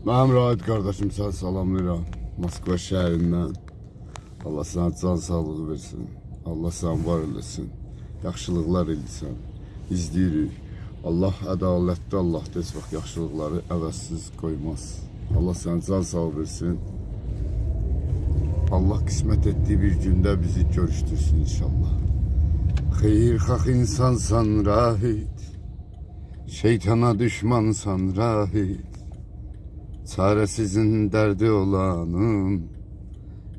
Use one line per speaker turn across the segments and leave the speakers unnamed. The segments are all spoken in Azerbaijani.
Mənim Rahid qardaşım sən salamlayıram. Moskva şəhərindən. Allah sənə can sağlığı versin. Allah səni var eləsin. Yaxşılıqlar eləsən. İzləyirik. Allah ədalətli Allahdır. Heç vaxt yaxşılıqları əvəzsiz qoymaz. Allah sənə can sağlığı versin. Allah qismət etdiyi bir gündə bizi görüşdürsün inşallah. Xeyirxah insansan Rahid. Şeytana düşmansan Rahid. Çaresizin dərdi olanın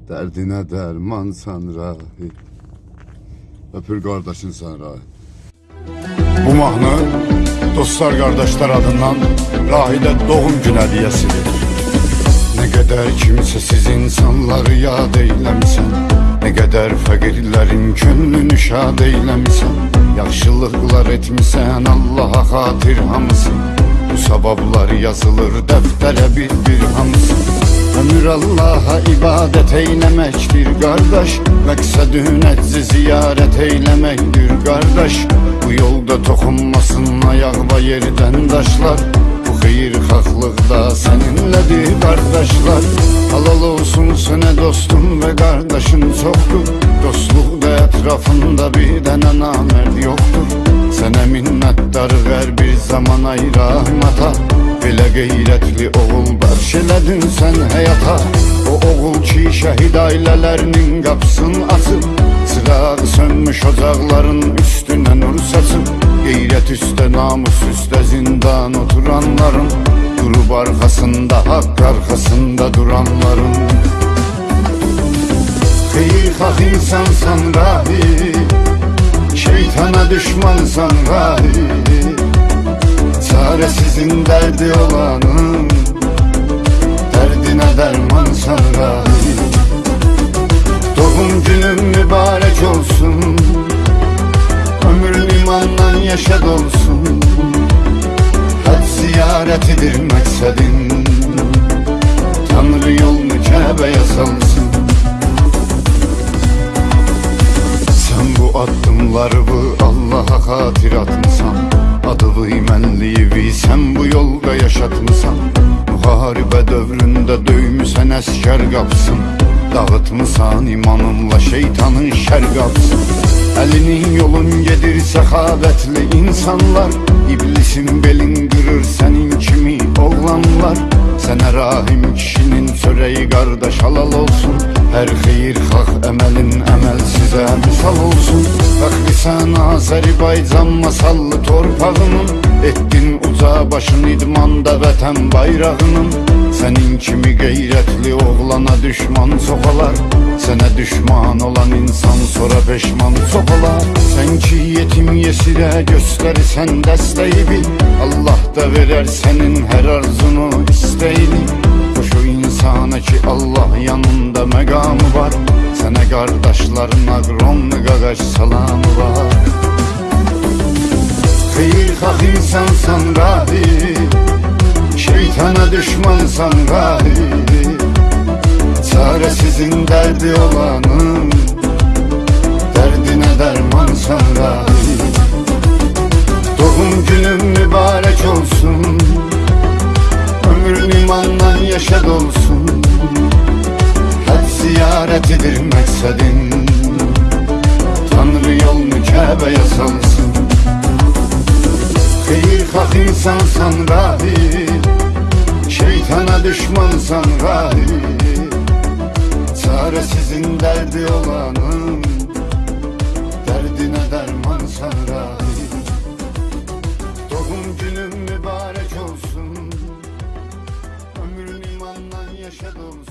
Dərdinə dərmansan Rahid Öpür qardaşın sən Rahid Bu mahnı dostlar qardaşlar adından Rahidə doğum gün hədiyəsidir Nə qədər kimsəsiz insanları yad eyləmisən Nə qədər fəqirlərin könlünü şad eyləmisən Yaxşılıqlar etmisən Allaha xatir hamısı Cevaplar yazılır deftere bir bir hamsı Ömür Allah'a ibadet eylemektir kardeş. Meksedün etzi ziyaret eylemektir kardeş. Bu yolda tokunmasın ayak ve yerden taşlar. Bu hayır haklıkta seninledir kardeşler. Halal olsun sene dostum ve kardeşin çoktur Dostlukta etrafında bir dene namert yoktur. Sənə minnətdarıq hər bir zaman ay rahmata Belə qeyrətli oğul bəxş elədin sən həyata. O oğul ki şəhid ailələrinin qapısını açıb Çırağı sönmüş ocaqların üstünə nur saçıb Qeyrət üstə namus üstə zindan oturanların. Durub arxasında haqq arxasında duranların. Xeyirxah insansan rahi Şeytana düşmansan rahi Çaresizin derdi olanın. Derdine dermansan rahi Doğum günün mübarek olsun Ömrün imanla yaşa dolsun Hac ziyaretidir maksadın Tanrı yolunu Kabe'ye salsın bu Allah'a hatir atmısan Adı kıymenliyi sen bu yolda yaşatmısan Muharebe dövründe döymüsen esker kapsın Dağıtmısan imanımla şeytanın şer kapsın. Elinin yolun gedir sehabetli insanlar İblisin belin kırır senin kimi oğlanlar. Sənə rahim kişinin çörəyi qardaş halal olsun Hər xeyir xalq əməlin sən Azərbaycan masallı torpağının Etdin uca başın idmanda vətən bayrağının. Sənin kimi qeyrətli oğlana düşman çox olar Sənə düşman olan insan sonra peşman çox olar Sən ki yetim yesirə göstərirsən dəstəyi bil Allah da verər sənin hər arzunu istəyini. Xoş o insana ki Allah yanında məqamı var Sənə qardaşların aqronlu qaqaş salamı var. Xeyirxah insansan rahi Şeytana düşmansan rahi Çaresizin derdi olanın Derdine dermansan rahi Doğum günün mübarek olsun Ömrün imanla yaşa dolsun istedin Tanrı yolunu Kəbəyə salsın. Xeyir xax insansan rahi. Şeytana düşmansan rahi. Çaresizin derdi olanın. Derdine dermansan rahi. Doğum günün mübarek olsun. Ömrün imandan yaşa dolsun